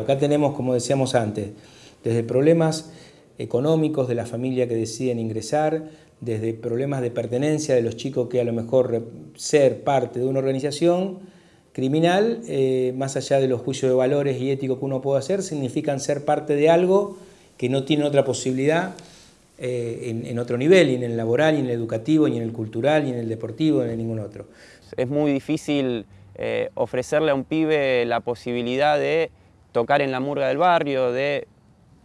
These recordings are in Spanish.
Acá tenemos, como decíamos antes, desde problemas económicos de la familia que deciden ingresar, desde problemas de pertenencia de los chicos que a lo mejor ser parte de una organización criminal, eh, más allá de los juicios de valores y éticos que uno puede hacer, significan ser parte de algo que no tiene otra posibilidad eh, en, otro nivel, ni en el laboral, ni en el educativo, ni en el cultural, ni en el deportivo, ni en ningún otro. Es muy difícil eh, ofrecerle a un pibe la posibilidad de tocar en la murga del barrio, de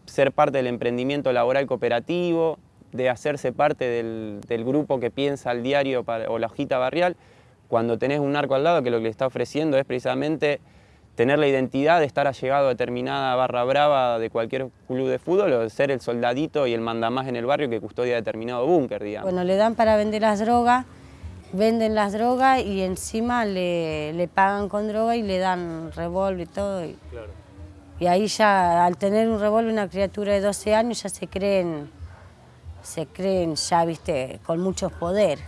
ser parte del emprendimiento laboral cooperativo, de hacerse parte del, grupo que piensa al diario o la hojita barrial, cuando tenés un narco al lado que lo que le está ofreciendo es precisamente tener la identidad de estar allegado a determinada barra brava de cualquier club de fútbol o de ser el soldadito y el mandamás en el barrio que custodia determinado búnker, digamos. Bueno, le dan para vender las drogas, venden las drogas y encima le, pagan con droga y le dan revólver y todo. Y, y ahí ya, al tener un revólver, una criatura de 12 años ya se creen, se creen ya, viste, con mucho poder.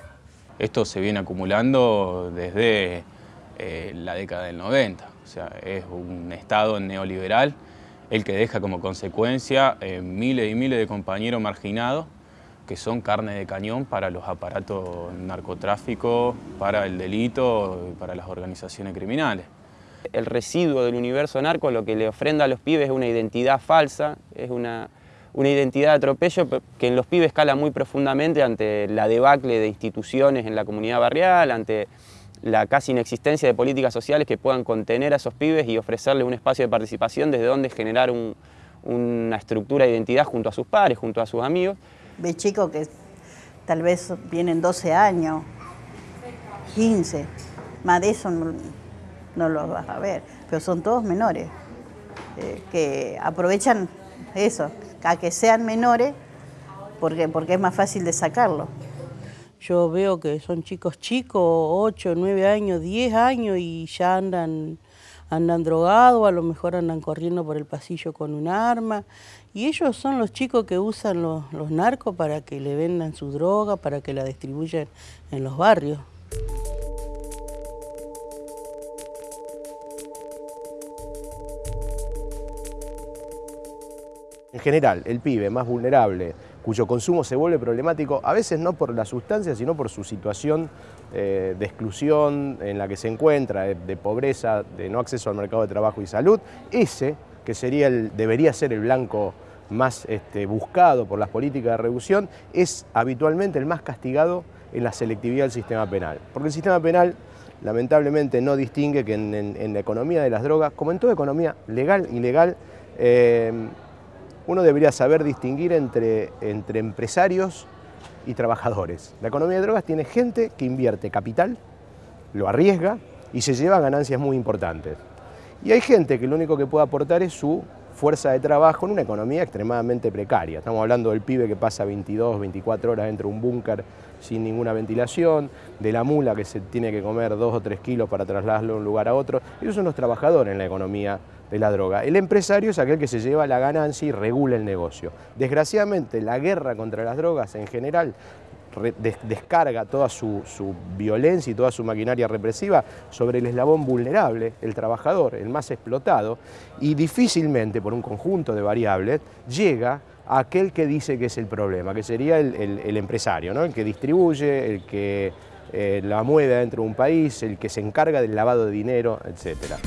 Esto se viene acumulando desde eh, la década del 90. O sea, es un Estado neoliberal el que deja como consecuencia eh, miles y miles de compañeros marginados que son carne de cañón para los aparatos narcotráficos, para el delito y para las organizaciones criminales. El residuo del universo narco lo que le ofrenda a los pibes es una identidad falsa, es una, una identidad de atropello que en los pibes escala muy profundamente ante la debacle de instituciones en la comunidad barrial, ante la casi inexistencia de políticas sociales que puedan contener a esos pibes y ofrecerles un espacio de participación desde donde generar una estructura de identidad junto a sus padres, junto a sus amigos. Ve chicos que tal vez vienen 12 años, 15, más de eso no los vas a ver, pero son todos menores, eh, que aprovechan eso, a que sean menores porque, porque es más fácil de sacarlo. Yo veo que son chicos chicos, 8, 9 años, 10 años y ya andan, andan drogados, a lo mejor andan corriendo por el pasillo con un arma. Y ellos son los chicos que usan los, los narcos para que le vendan su droga, para que la distribuyan en los barrios. En general, el pibe más vulnerable, cuyo consumo se vuelve problemático, a veces no por la sustancia, sino por su situación eh, de exclusión en la que se encuentra, de, pobreza, de no acceso al mercado de trabajo y salud, ese que sería el, debería ser el blanco más este, buscado por las políticas de reducción, es habitualmente el más castigado en la selectividad del sistema penal. Porque el sistema penal lamentablemente no distingue que en, la economía de las drogas, como en toda economía legal, ilegal, uno debería saber distinguir entre, entre empresarios y trabajadores. La economía de drogas tiene gente que invierte capital, lo arriesga y se lleva ganancias muy importantes. Y hay gente que lo único que puede aportar es su fuerza de trabajo en una economía extremadamente precaria. Estamos hablando del pibe que pasa 22, 24 horas dentro de un búnker sin ninguna ventilación, de la mula que se tiene que comer 2 o 3 kilos para trasladarlo de un lugar a otro. Ellos son los trabajadores en la economía de la droga. El empresario es aquel que se lleva la ganancia y regula el negocio. Desgraciadamente, la guerra contra las drogas en general descarga toda su, violencia y toda su maquinaria represiva sobre el eslabón vulnerable, el trabajador, el más explotado, y difícilmente, por un conjunto de variables, llega a aquel que dice que es el problema, que sería el, empresario, ¿no? el que distribuye, el que eh, la mueve dentro de un país, el que se encarga del lavado de dinero, etcétera.